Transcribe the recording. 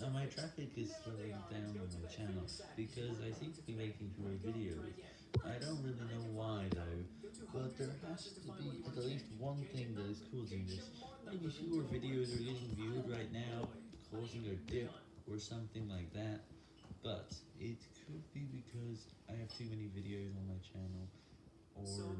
Now my traffic is slowing down on my channel because I seem to be making fewer videos. I don't really know why though, but there has to be at least one thing that is causing this. Maybe fewer videos are getting viewed right now, causing a dip or something like that. But it could be because I have too many videos on my channel, or